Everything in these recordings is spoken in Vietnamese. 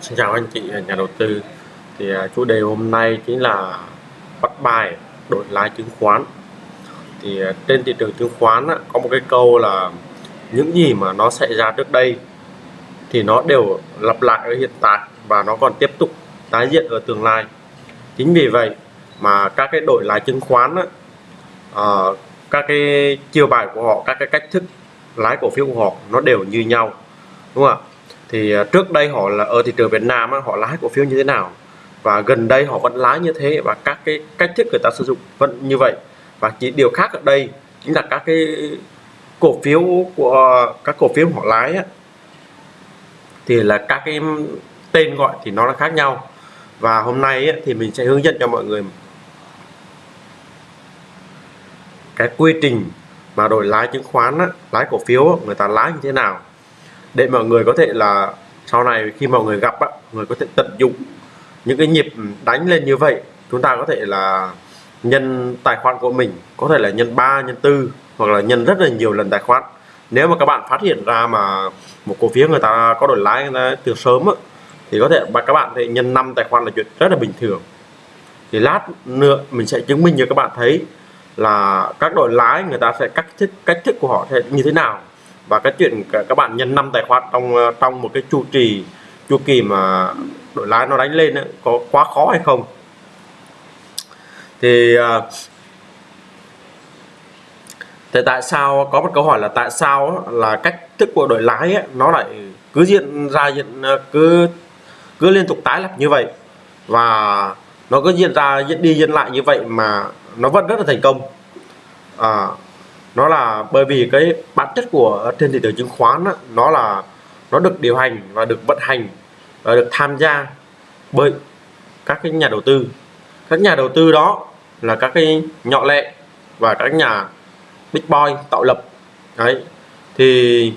Xin chào anh chị, nhà đầu tư. Thì à, chủ đề hôm nay chính là bắt bài đổi lái chứng khoán. Thì à, trên thị trường chứng khoán có một cái câu là những gì mà nó xảy ra trước đây thì nó đều lặp lại ở hiện tại và nó còn tiếp tục tái diễn ở tương lai. Chính vì vậy mà các cái đổi lái chứng khoán à, các cái chiêu bài của họ, các cái cách thức lái cổ phiếu của họ nó đều như nhau, đúng không ạ? Thì à, trước đây họ là ở thị trường Việt Nam họ lái cổ phiếu như thế nào? Và gần đây họ vẫn lái như thế và các cái cách thức người ta sử dụng vẫn như vậy. Và chỉ điều khác ở đây chính là các cái cổ phiếu của các cổ phiếu họ lái á, thì là các cái tên gọi thì nó là khác nhau. Và hôm nay á, thì mình sẽ hướng dẫn cho mọi người cái quy trình mà đổi lái chứng khoán á, lái cổ phiếu á, người ta lái như thế nào để mọi người có thể là sau này khi mọi người gặp á, người có thể tận dụng những cái nhịp đánh lên như vậy chúng ta có thể là nhân tài khoản của mình có thể là nhân 3 nhân 4 hoặc là nhân rất là nhiều lần tài khoản. Nếu mà các bạn phát hiện ra mà một cổ phiếu người ta có đổi lái từ sớm á, thì có thể các bạn thì nhân 5 tài khoản là chuyện rất là bình thường. Thì lát nữa mình sẽ chứng minh cho các bạn thấy là các đội lái người ta sẽ cách thức cách thức của họ sẽ như thế nào và cái chuyện các bạn nhân năm tài khoản trong ờ, trong một cái chu trì chu kỳ mà đội lái nó đánh lên ấy, có quá khó hay không? Thì ờ, thì tại sao có một câu hỏi là tại sao là cách thức của đội lái ấy, nó lại cứ diễn ra diễn ờ, cứ cứ liên tục tái lập như vậy? Và nó cứ diễn ra diễn đi diễn lại như vậy mà nó vẫn rất là thành công. À, nó là bởi vì cái bản chất của trên thị trường chứng khoán đó, nó là nó được điều hành và được vận hành và được tham gia bởi các cái nhà đầu tư. Các nhà đầu tư đó là các cái nhỏ lẻ và các nhà big boy tạo lập. Đấy thì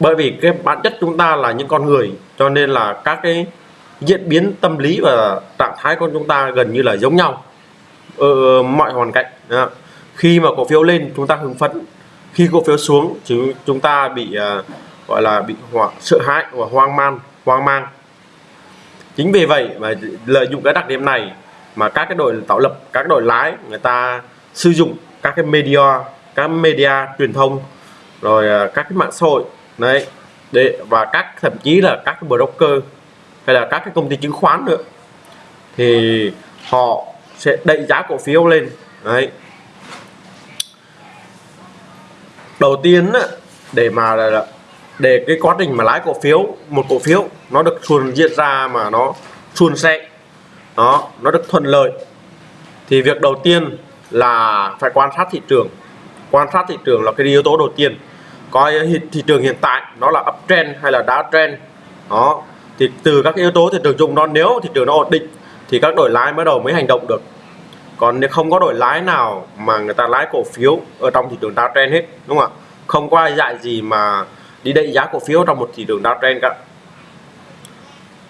bởi vì cái bản chất chúng ta là những con người cho nên là các cái diễn biến tâm lý và trạng thái của chúng ta gần như là giống nhau ở mọi hoàn cảnh. Đó khi mà cổ phiếu lên chúng ta hưng phấn. Khi cổ phiếu xuống chứ chúng ta bị uh, gọi là bị hoảng sợ hãi và hoang mang hoang mang. Chính vì vậy mà lợi dụng cái đặc điểm này mà các cái đội tạo lập các đội lái người ta sử dụng các cái media các media truyền thông rồi à, các cái mạng xã hội đấy để và các thậm chí là các cái broker hay là các cái công ty chứng khoán nữa thì họ sẽ đẩy giá cổ phiếu lên đấy. Đầu tiên để mà để cái quá trình mà lái cổ phiếu, một cổ phiếu, nó được suôn diễn ra mà nó suôn sẻ đó, nó được thuận lợi, thì việc đầu tiên là phải quan sát thị trường. Quan sát thị trường là cái yếu tố đầu tiên. Coi thị trường hiện tại nó là uptrend hay là downtrend đó, thì từ các yếu tố thị trường chung đó, nếu thị trường nó ổn định thì các đổi lái mới đầu mới hành động được còn nếu không có đổi lái nào mà người ta lái cổ phiếu ở trong thị trường downtrend hết đúng không ạ? Không có ai dạy gì mà đi đẩy giá cổ phiếu trong một thị trường downtrend cả.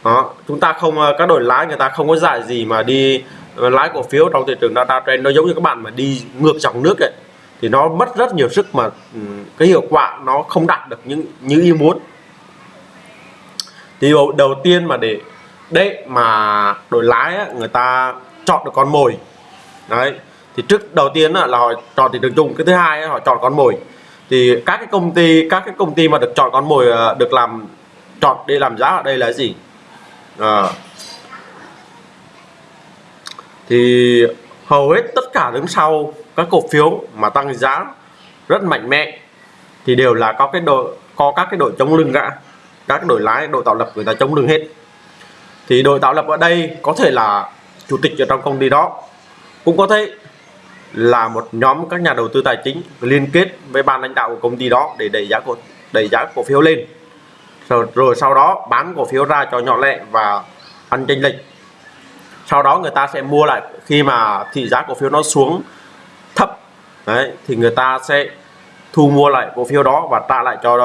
Đó chúng ta không ờ, các đổi lái người ta không có dạy gì mà đi ờ, lái cổ phiếu trong thị trường downtrend nó giống như các bạn mà đi ngược dòng nước ấy thì nó mất rất nhiều sức mà ừ, cái hiệu quả nó không đạt được những như ý muốn. Thì đầu, tiên mà để để mà đổi lái ấy, người ta chọn được con mồi đấy. Thì trước đầu tiên là họ chọn thị trường chung. Cái thứ hai họ chọn con mồi. Thì các cái công ty các cái công ty mà được chọn con mồi à, được làm chọn để làm giá ở đây là gì? À, thì hầu hết tất cả đứng sau các cổ phiếu mà tăng giá rất mạnh mẽ thì đều là có cái đội có các cái đội chống lưng cả các đội lái đội tạo lập người ta chống lưng hết. Thì đội tạo lập ở đây có thể là chủ tịch ở trong công ty đó cũng có thể là một nhóm các nhà đầu tư tài chính liên kết với ban lãnh đạo của công ty đó để đẩy giá cổ đẩy giá cổ phiếu lên. Rồi, rồi sau đó bán cổ phiếu ra cho nhỏ lẻ và ăn chênh lệch. Sau đó người ta sẽ mua lại khi mà thị giá cổ phiếu nó xuống thấp. Đấy thì người ta sẽ thu mua lại cổ phiếu đó và trả lại cho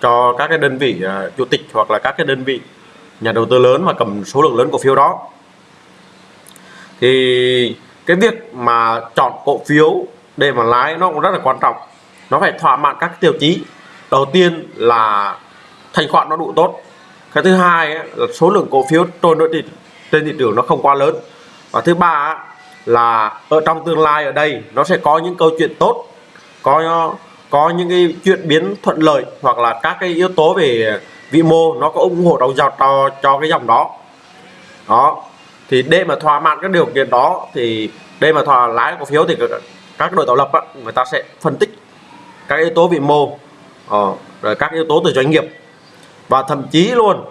cho các cái đơn vị uh, chủ tịch hoặc là các cái đơn vị nhà đầu tư lớn mà cầm số lượng lớn cổ phiếu đó thì cái việc mà chọn cổ phiếu để mà lái nó cũng rất là quan trọng. Nó phải thỏa mãn các tiêu chí. Đầu tiên là thanh khoản nó đủ tốt. Cái thứ hai là số lượng cổ phiếu trôi nổi trên thị trường nó không quá lớn. Và thứ ba là ở trong tương lai ở đây nó sẽ có những câu chuyện tốt có có những cái chuyện biến thuận lợi hoặc là các cái yếu tố về vĩ mô nó có ủng hộ đầu dòng cho, cho cái dòng đó. Đó thì để mà thỏa mãn các điều kiện đó thì để mà thỏa lái cổ phiếu thì các đội tạo lập á, người ta sẽ phân tích các yếu tố vĩ mô ờ, rồi các yếu tố từ doanh nghiệp. Và thậm chí luôn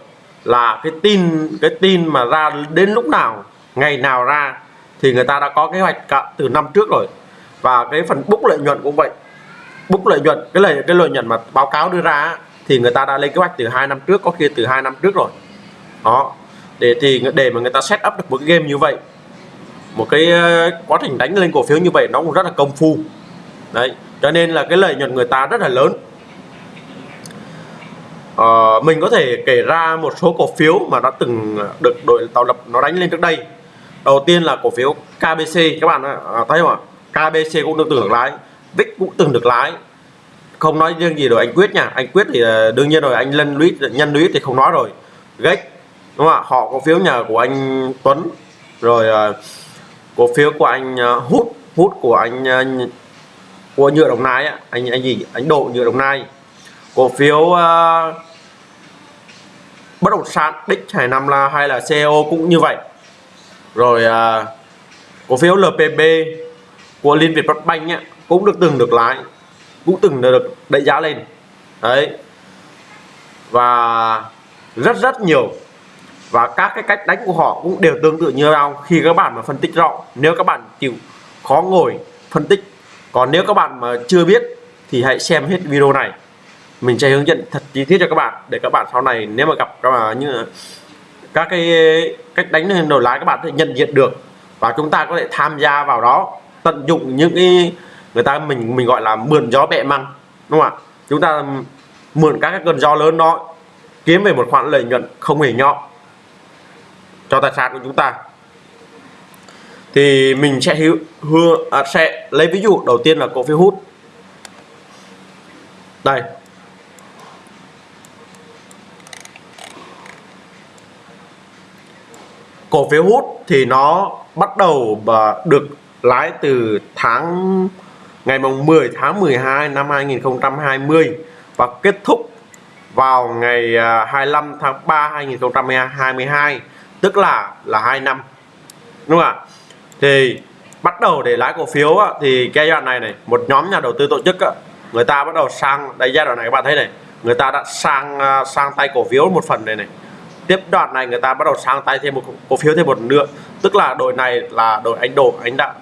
là cái tin cái tin mà ra đến lúc nào ngày nào ra thì người ta đã có kế hoạch cả từ năm trước rồi. Và cái phần bốc lợi nhuận cũng vậy. Bốc lợi nhuận cái lợi cái lợi nhuận mà báo cáo đưa ra thì người ta đã lên kế hoạch từ hai năm trước có khi từ hai năm trước rồi. Đó để thì để mà người ta set up được một cái game như vậy một cái ờ, quá trình đánh lên cổ phiếu như vậy nó cũng rất là công phu. Đấy cho nên là cái lợi nhuận người ta rất là lớn. À, mình có thể kể ra một số cổ phiếu mà đã từng được đội tạo lập nó đánh lên trước đây. Đầu tiên là cổ phiếu KBC các bạn à, thấy không ạ? KBC cũng được từng được lái VIX cũng từng được lái. Không nói riêng gì rồi anh Quyết nha. Anh Quyết thì ờ, đương nhiên rồi anh Lân Lũy nhân Lũy thì không nói rồi. Gách đúng không ạ? Họ cổ phiếu nhà của anh Tuấn rồi ờ, cổ phiếu của anh ờ, hút hút của anh ờ, của nhựa đồng nai á. Anh anh gì? Anh độ nhựa đồng nai. Cổ phiếu uh, bất động sản đích hải năm là hay là CEO cũng như vậy. Rồi uh, cổ phiếu LPB của Liên Việt Phát Banh á, cũng được từng được lái cũng từng được đẩy giá lên. Đấy. Và rất rất nhiều và các cái cách đánh của họ cũng đều tương tự như nhau. Khi các bạn mà phân tích rõ, nếu các bạn chịu khó ngồi phân tích, còn nếu các bạn mà chưa biết thì hãy xem hết video này. Mình sẽ hướng dẫn thật chi tiết cho các bạn, để các bạn sau này nếu mà gặp các bạn như các cái cách đánh đổi lái, các bạn sẽ nhận diện được. Và chúng ta có thể tham gia vào đó, tận dụng những cái, người ta mình mình gọi là mượn gió bẹ măng, đúng không ạ? Chúng ta mượn các cái cơn gió lớn đó, kiếm về một khoản lợi nhuận không hề nhỏ cho tài sản của chúng ta. Thì mình sẽ hứa, hứa à, sẽ lấy ví dụ đầu tiên là cổ phiếu hút. Đây. Cổ phiếu hút thì nó bắt đầu và được lái từ tháng ngày mùng 10 tháng 12 năm 2020 và kết thúc vào ngày à, 25 tháng 3 2022 tức là là 2 năm. Đúng không ạ? Thì bắt đầu để lái cổ phiếu á, thì cái giai đoạn này này một nhóm nhà đầu tư tổ chức á, người ta bắt đầu sang đây giai đoạn này các bạn thấy này người ta đã sang à, sang tay cổ phiếu một phần này này. Tiếp đoạn này người ta bắt đầu sang tay thêm một cổ phiếu thêm một nữa tức là đội này là đội anh độ anh đã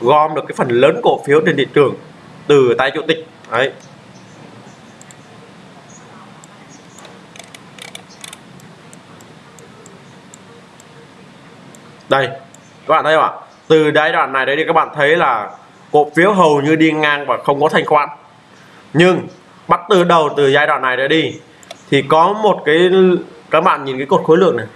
gom được cái phần lớn cổ phiếu trên thị trường từ tay chủ tịch. Đấy. Đây, các bạn thấy không ạ? Từ giai đoạn này đấy thì các bạn thấy là cổ phiếu hầu như đi ngang và không có thanh khoản. Nhưng bắt từ đầu, từ giai đoạn này đấy đi, thì có một cái các bạn nhìn cái cột khối lượng này.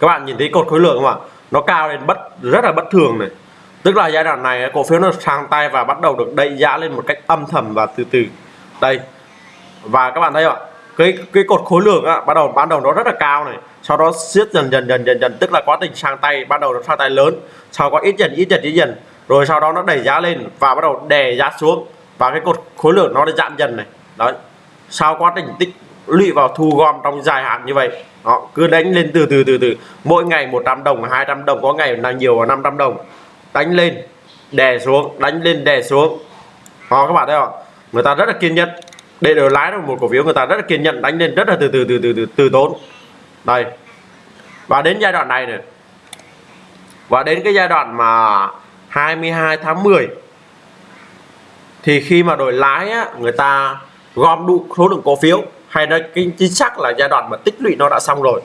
Các bạn nhìn thấy cột khối lượng không ạ? Nó cao lên bất, rất là bất thường này. Tức là giai đoạn này cổ phiếu nó sang tay và bắt đầu được đẩy giá lên một cách âm thầm và từ từ đây. Và các bạn thấy không ạ? Cái cái cột khối lượng á, bắt đầu ban đầu nó rất là cao này. Sau đó siết dần dần dần dần dần tức là quá trình sang tay ban đầu nó sang tay lớn. Sau có ít dần ít dần ít dần. Rồi sau đó nó đẩy giá lên và bắt đầu đè giá xuống. Và cái cột khối lượng nó giảm dần này. Đấy. Sau quá trình tích lũy vào thu gom trong dài hạn như vậy đó cứ đánh lên từ từ từ từ. Mỗi ngày 100 đồng 200 đồng có ngày là nhiều là 500 đồng. Đánh lên đè xuống đánh lên đè xuống. Đó các bạn thấy không người ta rất là kiên nhẫn. Để đều lái được một cổ phiếu người ta rất là kiên nhẫn đánh lên rất là từ từ từ từ từ, từ tốn. Đây. Và đến giai đoạn này này. Và đến cái giai đoạn mà 22 tháng 10 thì khi mà đổi lái á, người ta gom đủ số lượng cổ phiếu hay nói cái chính xác là giai đoạn mà tích lũy nó đã xong rồi.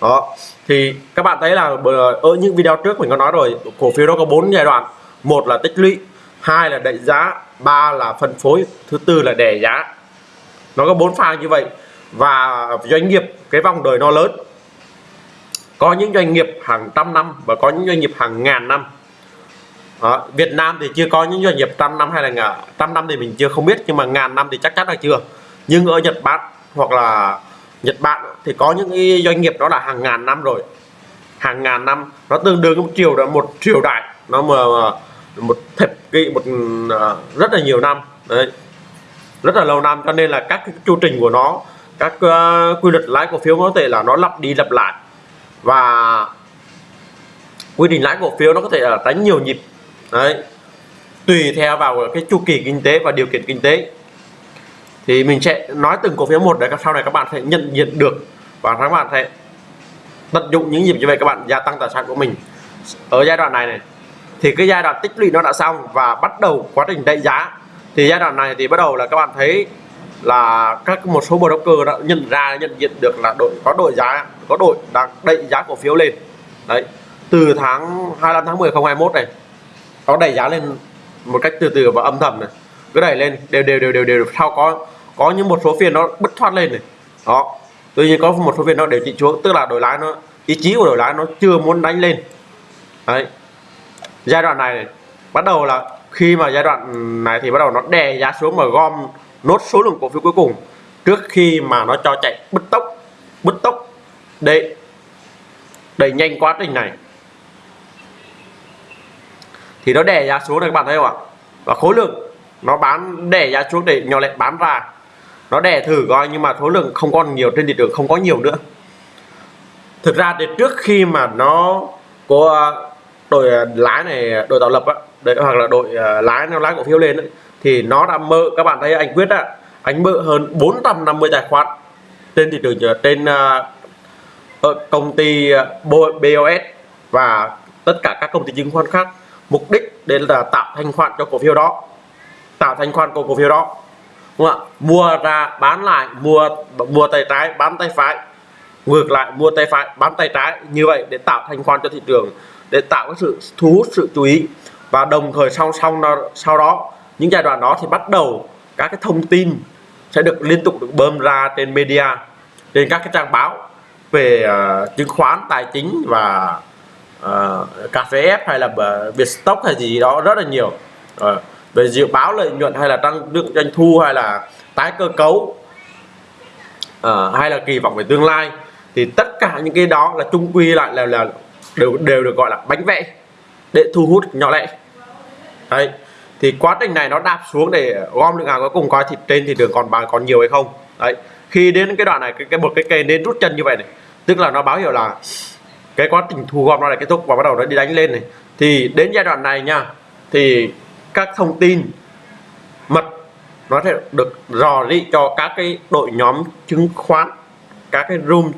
Đó. Thì các bạn thấy là ở những video trước mình có nói rồi cổ phiếu nó có bốn giai đoạn. Một là tích lũy hai là đẩy giá, ba là phân phối, thứ tư là đề giá. Nó có bốn pha như vậy. Và doanh nghiệp, cái vòng đời nó lớn. Có những doanh nghiệp hàng trăm năm và có những doanh nghiệp hàng ngàn năm. Đó. Việt Nam thì chưa có những doanh nghiệp trăm năm hay là ngà- trăm năm thì mình chưa không biết, nhưng mà ngàn năm thì chắc chắn là chưa. Nhưng ở Nhật Bản hoặc là Nhật Bản thì có những cái doanh nghiệp đó là hàng ngàn năm rồi. Hàng ngàn năm, nó tương đương một triều là một triều đại. Nó mà mà một thập kỷ một uh, rất là nhiều năm. Đấy. Rất là lâu năm cho nên là các cái chu trình của nó các uh, quy luật lãi cổ phiếu có thể là nó lặp đi lặp lại. Và quy trình lãi cổ phiếu nó có thể là đánh nhiều nhịp. Đấy. Tùy theo vào cái chu kỳ kinh tế và điều kiện kinh tế. Thì mình sẽ nói từng cổ phiếu một để sau này các bạn sẽ nhận diện được. Và các bạn sẽ tận dụng những nhịp như vậy các bạn gia tăng tài sản của mình. Ở giai đoạn này này thì cái giai đoạn tích lũy nó đã xong và bắt đầu quá trình đẩy giá. Thì giai đoạn này thì bắt đầu là các bạn thấy là các một số broker đã nhận ra, nhận diện được là đội, có đội giá, có đội đang đẩy giá cổ phiếu lên. Đấy, từ tháng 25 tháng 10 2021 này, nó đẩy giá lên một cách từ từ và âm thầm này. Cứ đẩy lên, đều đều đều đều đều sau có có những một số phiên nó bứt thoát lên này. Đó, tuy nhiên có một số phiên nó đều chỉnh xuống tức là đổi lái nó, ý chí của đổi lái nó chưa muốn đánh lên. Đấy giai đoạn này, bắt đầu là khi mà giai đoạn này thì bắt đầu nó đè giá xuống mà gom nốt số lượng cổ phiếu cuối cùng trước khi mà nó cho chạy bứt tốc bứt tốc để đẩy nhanh quá trình này. Thì nó đè giá xuống này các bạn thấy không ạ? Và khối lượng nó bán đè giá xuống để nhỏ lệ bán ra. Nó đè thử coi nhưng mà khối lượng không còn nhiều trên thị trường không có nhiều nữa. Thực ra thì trước khi mà nó có đội à, lái này à, đội tạo lập á đấy hoặc là đội à, lái nó lái cổ phiếu lên ấy, thì nó đã mơ các bạn thấy anh quyết á anh mơ hơn 450 tài khoản trên thị trường trên uh, công ty BOS và tất cả các công ty chứng khoán khác. Mục đích để là tạo thanh khoản cho cổ phiếu đó tạo thanh khoản của cổ phiếu đó đúng không ạ? Mua ra bán lại mua mua tay trái bán tay phải ngược lại mua tay phải bán tay trái như vậy để tạo thanh khoản cho thị trường để tạo cái sự thu hút sự chú ý. Và đồng thời sau sau sau đó những giai đoạn đó thì bắt đầu các cái thông tin sẽ được liên tục được bơm ra trên media trên các cái trang báo về uh, chứng khoán tài chính và uh, cà phê ép hay là Vietstock hay gì đó rất là nhiều. Uh, về dự báo lợi nhuận hay là tăng lượng doanh thu hay là tái cơ cấu uh, hay là kỳ vọng về tương lai thì tất cả những cái đó là chung quy lại là là đều đều được gọi là bánh vẽ để thu hút nhỏ lẻ. Đấy thì quá trình này nó đạp xuống để gom lượng hàng cuối cùng coi thịt trên thì đường còn bằng còn nhiều hay không. Đấy khi đến cái đoạn này cái, cái một cái cây nên rút chân như vậy này tức là nó báo hiệu là cái quá trình thu gom nó là kết thúc và bắt đầu nó đi đánh lên này. Thì đến giai đoạn này nha thì các thông tin mật nó sẽ được rò rỉ cho các cái đội nhóm chứng khoán các cái room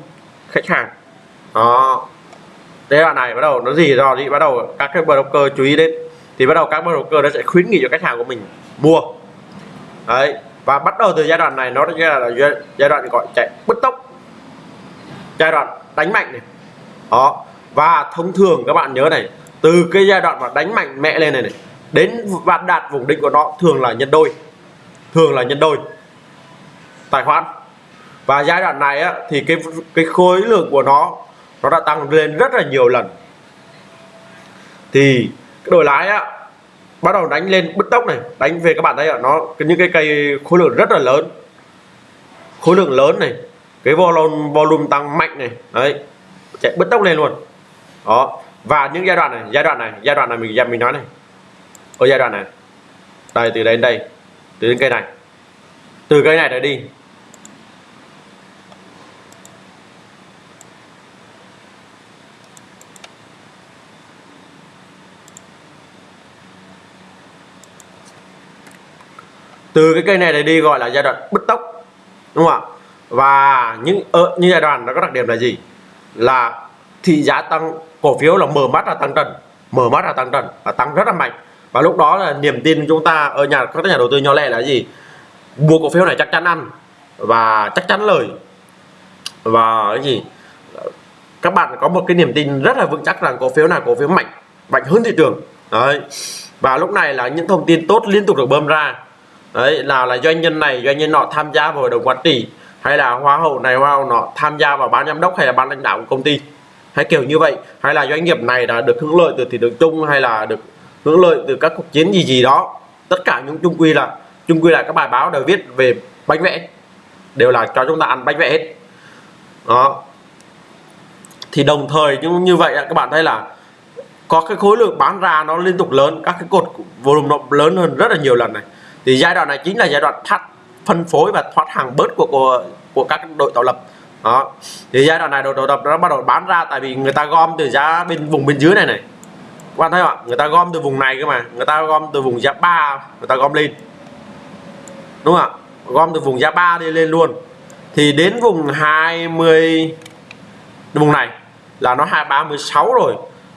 khách hàng. Đó giai đoạn này bắt đầu nó gì dò gì bắt đầu các cái broker chú ý đến. Thì bắt đầu các broker nó sẽ khuyến nghị cho khách hàng của mình mua. Đấy và bắt đầu từ giai đoạn này nó là, là giai đoạn gọi chạy bứt tốc. Giai đoạn đánh mạnh này. Đó và thông thường các bạn nhớ này từ cái giai đoạn mà đánh mạnh mẽ lên này này đến và đạt vùng đỉnh của nó thường là nhân đôi. Thường là nhân đôi. Tài khoản. Và giai đoạn này á, thì cái cái khối lượng của nó nó đã tăng lên rất là nhiều lần. Thì cái đổi lái á, bắt đầu đánh lên bứt tốc này. Đánh về các bạn thấy ạ, nó những cái cây khối lượng rất là lớn. Khối lượng lớn này, cái volume volume tăng mạnh này, đấy, chạy bứt tốc lên luôn. Đó, và những giai đoạn này, giai đoạn này, giai đoạn này mình mình nói này. Ở giai đoạn này, đây, từ đây đến đây từ đến cây này. Từ cây này trở đi từ cái cây này để đi gọi là giai đoạn bứt tốc, đúng không ạ? Và những ờ, ở như giai đoạn nó có đặc điểm là gì? Là thị giá tăng, cổ phiếu là mở mắt là tăng trần, mở mắt là tăng trần và tăng rất là mạnh. Và lúc đó là niềm tin chúng ta ở nhà, các nhà đầu tư nhỏ lẻ là gì? Mua cổ phiếu này chắc chắn ăn và chắc chắn lời. Và cái gì? Các bạn có một cái niềm tin rất là vững chắc rằng cổ phiếu này, cổ phiếu mạnh mạnh hơn thị trường. Đấy. Và lúc này là những thông tin tốt liên tục được bơm ra đấy, là là doanh nhân này, doanh nhân nọ tham gia vào hội đồng quản trị, hay là hoa hậu này, hoa hậu nọ tham gia vào ban giám đốc hay là ban lãnh đạo của công ty. Hay kiểu như vậy. Hay là doanh nghiệp này đã được hưởng lợi từ thị trường chung hay là được hưởng lợi từ các cuộc chiến gì gì đó. Tất cả những chung quy là, chung quy là các bài báo đều viết về bánh vẽ. Đều là cho chúng ta ăn bánh vẽ hết. Đó. Thì đồng thời cũng như vậy các bạn thấy là có cái khối lượng bán ra nó liên tục lớn. Các cái cột volume nó lớn hơn rất là nhiều lần này thì giai đoạn này chính là giai đoạn thắt phân phối và thoát hàng bớt của của, của các đội tạo lập. Đó. Thì giai đoạn này đội tạo lập nó bắt đầu bán ra tại vì người ta gom từ giá bên vùng bên dưới này này. Các bạn thấy không ạ? Người ta gom từ vùng này cơ mà. Người ta gom từ vùng giá ba người ta gom lên. Đúng không ạ? Gom từ vùng giá ba đi lên luôn. Thì đến vùng 20 vùng này là nó 236 rồi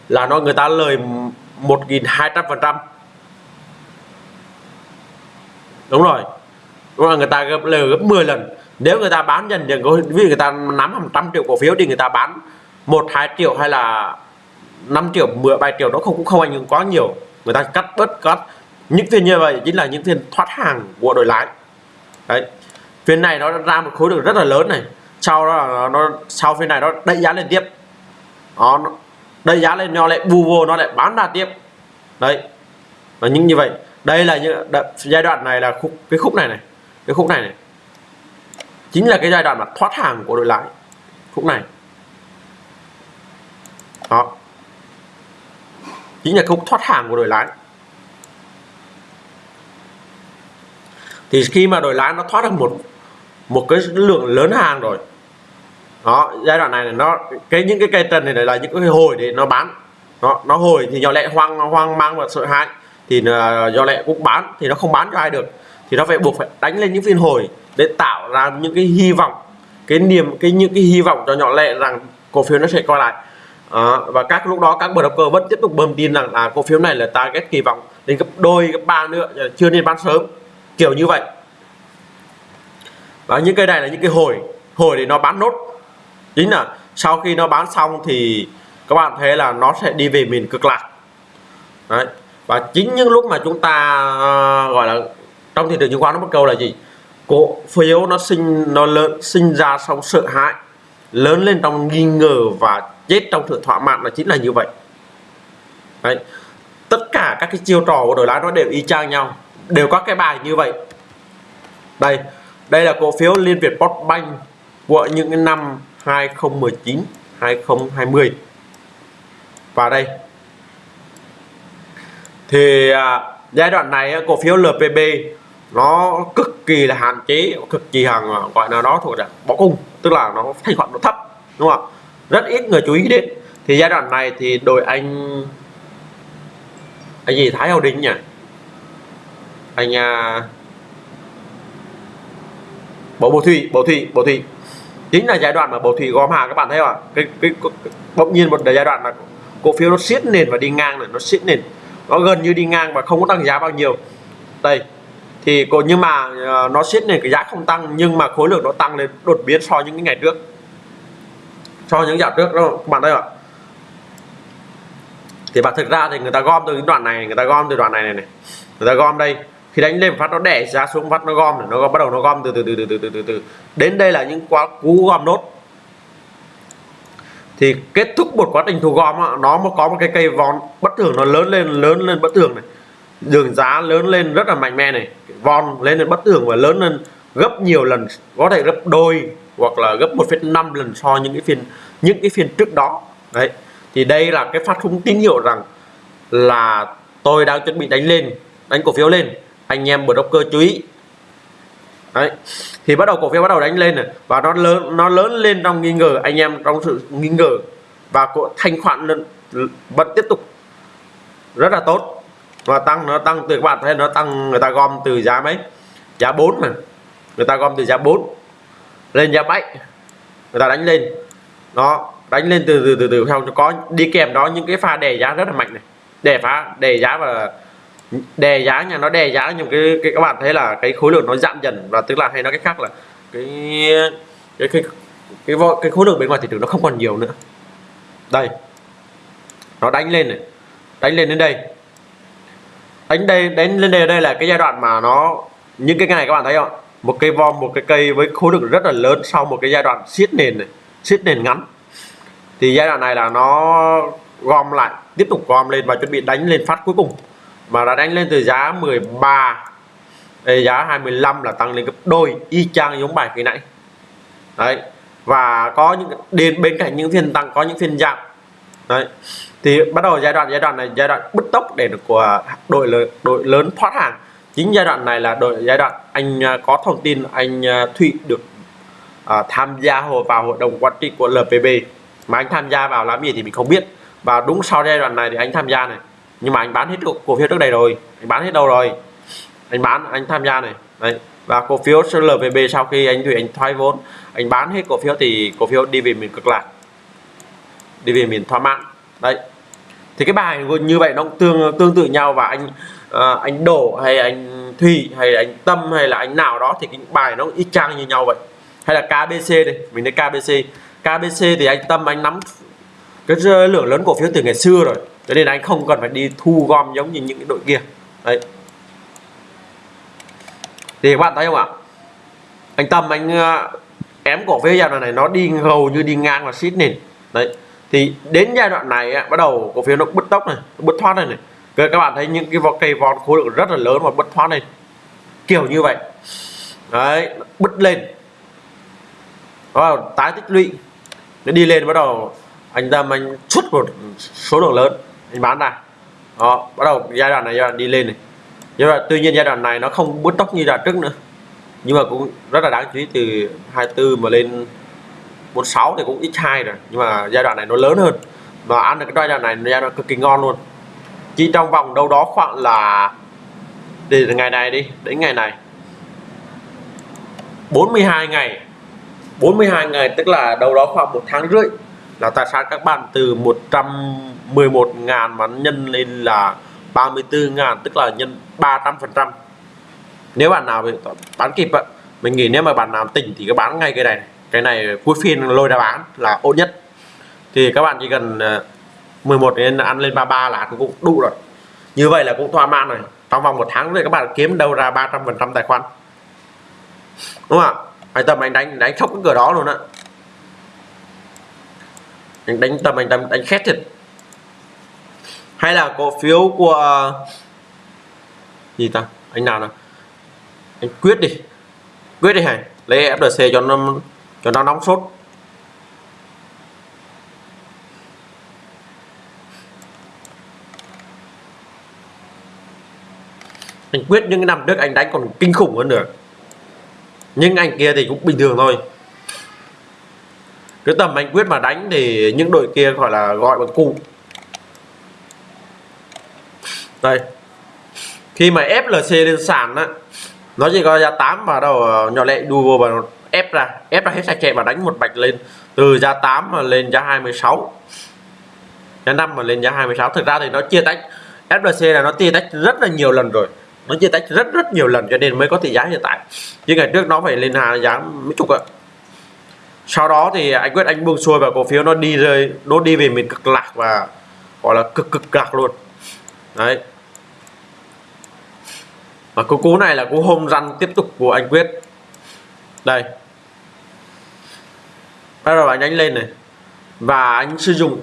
là nó người ta lời 1.200 phần trăm đúng rồi. Đúng là người ta gấp lời gấp 10 lần. Nếu người ta bán dần dần vì người ta nắm 100 triệu cổ phiếu thì người ta bán một, hai triệu hay là 5 triệu 10 7 triệu nó không, cũng không ảnh hưởng quá nhiều. Người ta cắt bớt, cắt. Những phiên như vậy chính là những phiên thoát hàng của đội lái. Đấy. Phiên này nó ra một khối lượng rất là lớn này. Sau đó là nó, sau phiên này nó đẩy giá lên tiếp. Đó đẩy giá lên, nó lại bù vô, nó lại bán ra tiếp. Đấy. Và những như vậy đây là những giai đoạn này là khúc cái khúc này này, cái khúc này này. Chính là cái giai đoạn mà thoát hàng của đội lái. Khúc này. Đó. Chính là khúc thoát hàng của đội lái. Thì khi mà đội lái nó thoát được một một cái lượng lớn hàng rồi, đó, giai đoạn này nó cái những cái cây trần này là những cái hồi để nó bán. Nó nó hồi thì nhỏ lẹ hoang hoang mang và sợ hãi thì à, do lẹ cũng bán thì nó không bán cho ai được. Thì nó phải buộc phải đánh lên những phiên hồi để tạo ra những cái hy vọng cái niềm cái những cái hy vọng cho nhỏ lệ rằng cổ phiếu nó sẽ quay lại. À, và các lúc đó các broker vẫn tiếp tục bơm tin rằng là cổ phiếu này là target kỳ vọng đến gấp đôi gấp ba nữa chưa nên bán sớm. Kiểu như vậy. Và những cái này là những cái hồi hồi để nó bán nốt. Chính là sau khi nó bán xong thì các bạn thấy là nó sẽ đi về miền cực lạc. Đấy và chính những lúc mà chúng ta uh, gọi là trong thị trường chứng khoán nó bắt câu là gì? Cổ phiếu nó sinh nó lớn sinh ra sau sợ hãi lớn lên trong nghi ngờ và chết trong sự thỏa mãn là chính là như vậy. Đấy. tất cả các cái chiêu trò của đổi lái nó đều y chang nhau đều có cái bài như vậy. Đây đây là cổ phiếu Liên Việt Postbank của những cái năm 2019 2020 và đây thì à, giai đoạn này cổ phiếu LPB nó cực kỳ là hạn chế cực kỳ hàng à, gọi là nó thuộc dạng bỏ cung tức là nó thanh khoản nó thấp đúng không rất ít người chú ý đến. Thì giai đoạn này thì đội anh anh gì Thái Hậu Đình nhỉ? Anh à, bộ bộ thủy bộ thủy bộ thủy chính là giai đoạn mà bộ thủy gom hàng các bạn thấy không ạ? Cái, cái, cái bỗng nhiên một giai đoạn là cổ phiếu nó siết nền và đi ngang này nó siết nền nó gần như đi ngang và không có tăng giá bao nhiêu. Đây thì còn nhưng mà ờ, nó siết này cái giá không tăng nhưng mà khối lượng nó tăng lên đột biến so với những cái ngày trước. So với những dạo trước đó các bạn thấy không ạ? Thì bạn thực ra thì người ta gom từ cái đoạn này người ta gom từ đoạn này này, này. người ta gom đây khi đánh lên phát nó đẻ giá xuống phát nó gom nó bắt đầu nó gom từ từ từ từ từ từ, từ. đến đây là những quá cú gom nốt thì kết thúc một quá trình thu gom nó có một cái cây von bất thường nó lớn lên lớn lên bất thường này. Đường giá lớn lên rất là mạnh mẽ này. Von lên lên bất thường và lớn lên gấp nhiều lần có thể gấp đôi hoặc là gấp 1,5 lần so những cái phiên những cái phiên trước đó. Đấy. Thì đây là cái phát thông tín hiệu rằng là tôi đang chuẩn bị đánh lên đánh cổ phiếu lên. Anh em broker chú ý đấy. Thì bắt đầu cổ phiếu bắt đầu đánh lên này, và nó lớn nó lớn lên trong nghi ngờ, anh em trong sự nghi ngờ, và cổ thanh khoản vẫn tiếp tục rất là tốt. Và tăng, nó tăng từ, các bạn thấy nó tăng, người ta gom từ giá mấy? Giá 4 mà. Người ta gom từ giá 4 lên giá 7 người ta đánh lên. Nó đánh lên từ từ từ từ theo có đi kèm đó những cái pha đè giá rất là mạnh này. Đè phá, đè giá và đè giá nha nó đè giá nhưng cái, cái các bạn thấy là cái khối lượng nó giảm dần và tức là hay nói cách khác là cái cái cái cái, cái, cái khối lượng bên ngoài thị trường nó không còn nhiều nữa. Đây nó đánh lên này đánh lên đến đây. Đánh đây đánh lên đây đây là cái giai đoạn mà nó những cái này các bạn thấy không? Một cây vom một cái cây với khối lượng rất là lớn sau một cái giai đoạn siết nền này siết nền ngắn. Thì giai đoạn này là nó gom lại tiếp tục gom lên và chuẩn bị đánh lên phát cuối cùng mà đã đánh lên từ giá 13 Đây, giá 25 là tăng lên gấp đôi y chang giống bài khi nãy. Đấy và có những đến bên cạnh những phiên tăng có những phiên giảm. Đấy thì bắt đầu giai đoạn giai đoạn này giai đoạn bứt tốc để được của đội lớn đội lớn thoát hàng. Chính giai đoạn này là đội giai đoạn anh à, có thông tin anh à, Thụy được uh, tham gia vào hội đồng quản trị của LPB mà anh tham gia vào làm gì thì mình không biết. Và đúng sau giai đoạn này thì anh tham gia này nhưng mà anh bán hết cổ phiếu trước đây rồi. Anh bán hết đâu rồi? Anh bán anh tham gia này. Đấy. Và cổ phiếu LPB sau khi anh Thủy anh thoái vốn anh bán hết cổ phiếu thì cổ phiếu đi về miền cực lạc. Đi về miền thỏa mãn đấy. Thì cái bài như vậy nó cũng tương tương tự nhau và anh uh, anh đổ hay anh thủy hay anh tâm hay là anh nào đó thì cái bài nó y chang như nhau vậy. Hay là KBC đây mình lấy KBC KBC thì anh tâm anh nắm cái lượng lớn cổ phiếu từ ngày xưa rồi cho nên anh không cần phải đi thu gom giống như những cái đội kia. Đấy. Thì các bạn thấy không ạ? Anh tâm anh ờ, ém cổ phiếu giai đoạn này nó đi hầu như đi ngang và xít nền. Đấy. Thì đến giai đoạn này bắt đầu cổ phiếu nó bứt tốc này bứt thoát này này. Các bạn thấy những cái vỏ cây vòn khối lượng rất là lớn và bứt thoát này. Kiểu như vậy. Đấy bứt lên. Đó, tái tích lũy. Nó đi lên bắt đầu anh tâm anh xuất một số lượng lớn anh bán ra. Đó, bắt đầu giai đoạn này giai đoạn đi lên này. Giai đoạn tuy nhiên giai đoạn này nó không bứt tốc như giai đoạn trước nữa. Nhưng mà cũng rất là đáng chú ý, từ 24 mà lên 46 thì cũng x2 rồi. Nhưng mà giai đoạn này nó lớn hơn. Và ăn được cái giai đoạn này, giai đoạn cực kỳ ngon luôn. Chỉ trong vòng đâu đó khoảng là từ ngày này đi, đến ngày này. 42 ngày. 42 ngày, tức là đâu đó khoảng một tháng rưỡi là tài sản các bạn từ 111 ngàn mà nhân lên là 34 ngàn tức là nhân 300 phần trăm. Nếu bạn nào bán kịp ạ mình nghĩ nếu mà bạn nào tỉnh thì các bán ngay cái này. Cái này cuối phiên lôi ra bán là ổn nhất. Thì các bạn chỉ cần 11 ờ, đến ăn lên 33 là cũng đủ rồi. Như vậy là cũng thỏa mãn rồi. Trong vòng một tháng thì các bạn kiếm đâu ra 300 phần trăm tài khoản. Đúng không ạ? Anh tâm anh đánh đánh chốc cái cửa đó luôn á anh đánh tâm, anh đánh đánh khét thiệt. Hay là cổ phiếu của, gì ta? Anh nào nào? Anh quyết đi. Quyết đi hả? Lấy FDC cho nó cho nó nóng sốt. Anh quyết những cái năm trước anh đánh còn kinh khủng hơn nữa. Nhưng anh kia thì cũng bình thường thôi cái tầm anh quyết mà đánh thì những đội kia gọi là gọi bằng cụ. Đây. Khi mà FLC lên sàn á, nó chỉ có giá 8 và đầu nhỏ lệ đu vô và ép ra. Ép ra hết sạch chạy và đánh một bạch lên. Từ giá 8 mà lên giá 26 giá 5 mà lên giá 26 thực ra thì nó chia tách. FLC là nó chia tách rất là nhiều lần rồi. Nó chia tách rất rất nhiều lần cho nên mới có tỷ giá hiện tại. Chứ ngày trước nó phải lên hà giá mấy chục ạ sau đó thì anh quyết anh buông xuôi và cổ phiếu nó đi rơi nó đi về miền cực lạc và gọi là cực cực lạc luôn. Đấy. Và cú cú này là cú hôm răn tiếp tục của anh quyết. Đây. Bắt đầu anh đánh lên này. Và anh sử dụng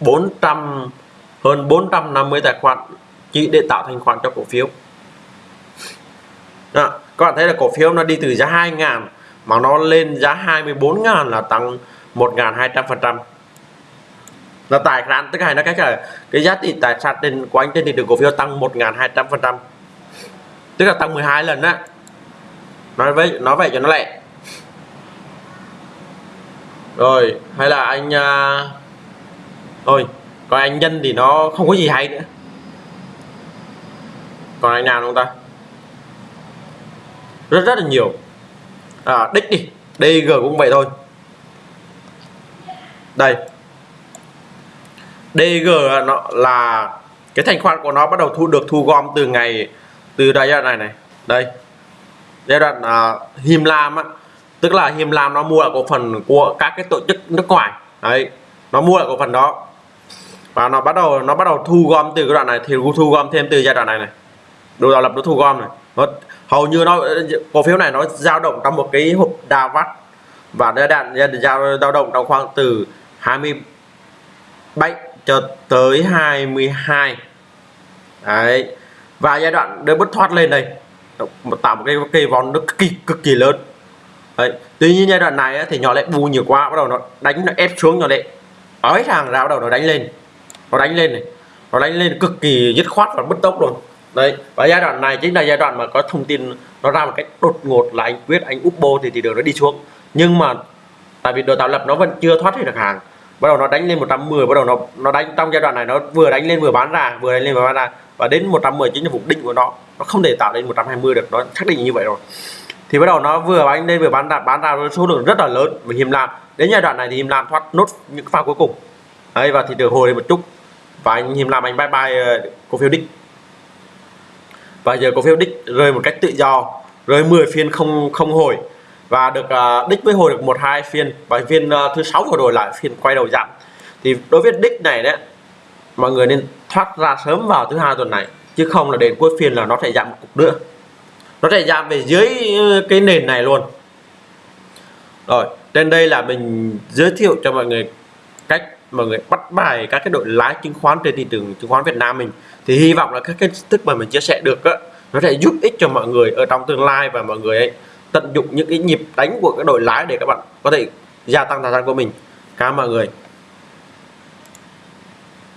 400 hơn 450 tài khoản chỉ để tạo thành khoản cho cổ phiếu. Đó, các bạn thấy là cổ phiếu nó đi từ giá 2 ngàn mà nó lên giá 24 ngàn là tăng 1.200% là tài sản tức là nó cách là cái giá trị tài sản trên, của anh trên thị trường cổ phiếu tăng 1.200% tức là tăng 12 lần á. Nói với nói vậy cho nó lẹ. Rồi, hay là anh uh... thôi, còn anh nhân thì nó không có gì hay nữa. Còn anh nào không ta? Rất rất là nhiều à, đích đi. DG cũng vậy thôi. Đây. DG nó là cái thành khoản của nó bắt đầu thu được thu gom từ ngày từ giai đoạn này này. Đây. Giai đoạn uh, Him Lam á. Tức là Him Lam nó mua lại cổ phần của các cái tổ chức nước ngoài. Đấy. Nó mua lại cổ phần đó. Và nó bắt đầu nó bắt đầu thu gom từ cái đoạn này thì thu gom thêm từ giai đoạn này này. Đồ tạo lập nó thu gom này. Nó hầu như nó, cổ phiếu này nó dao động trong một cái hộp đa vắt. Và giai đoạn dao dao động trong khoảng từ 27 cho tới 22 đấy. Và giai đoạn đỡ bứt thoát lên đây tạo một cái cây vòn nó cực kỳ cực kỳ lớn. Đấy. Tuy nhiên giai đoạn này thì nhỏ lại bù nhiều quá, bắt đầu nó đánh, nó ép xuống nhỏ lại ói hàng ra, bắt đầu nó đánh lên. Nó đánh lên này. Nó đánh lên cực kỳ dứt khoát và bứt tốc luôn đấy, và giai đoạn này chính là giai đoạn mà có thông tin nó ra một cách đột ngột là anh quyết, anh upbo thì thị trường nó đi xuống. Nhưng mà tại vì đồ tạo lập nó vẫn chưa thoát hết được hàng. Bắt đầu nó đánh lên 110 bắt đầu nó nó đánh, trong giai đoạn này nó vừa đánh lên vừa bán ra, vừa đánh lên vừa bán ra. Và đến 110 chính là vùng đỉnh của nó. Nó không thể tạo lên 120 được, nó xác định như vậy rồi. Thì bắt đầu nó vừa đánh lên vừa bán ra bán ra với số lượng rất là lớn. Và hiểm làm, đến giai đoạn này thì hiểm làm thoát nốt những pha cuối cùng. Đấy, và thị trường hồi lên một chút. Và anh hiểm làm anh bye bye ờ, cổ phiếu đích và giờ cổ phiếu đích rơi một cách tự do rơi 10 phiên không không hồi. Và được uh, đích với hồi được một hai phiên và phiên uh, thứ sáu vừa rồi lại phiên quay đầu giảm. Thì đối với đích này đấy mọi người nên thoát ra sớm vào thứ hai tuần này chứ không là đến cuối phiên là nó sẽ giảm một cục nữa. Nó sẽ giảm về dưới ờ, cái nền này luôn. Rồi trên đây là mình giới thiệu cho mọi người cách mọi người bắt bài các cái đội lái chứng khoán trên thị trường chứng khoán Việt Nam mình, thì hy vọng là các cái thức mà mình chia sẻ được á, nó sẽ giúp ích cho mọi người ở trong tương lai và mọi người ấy tận dụng những cái nhịp đánh của cái đội lái để các bạn có thể gia tăng tài sản của mình. Cảm ơn mọi người.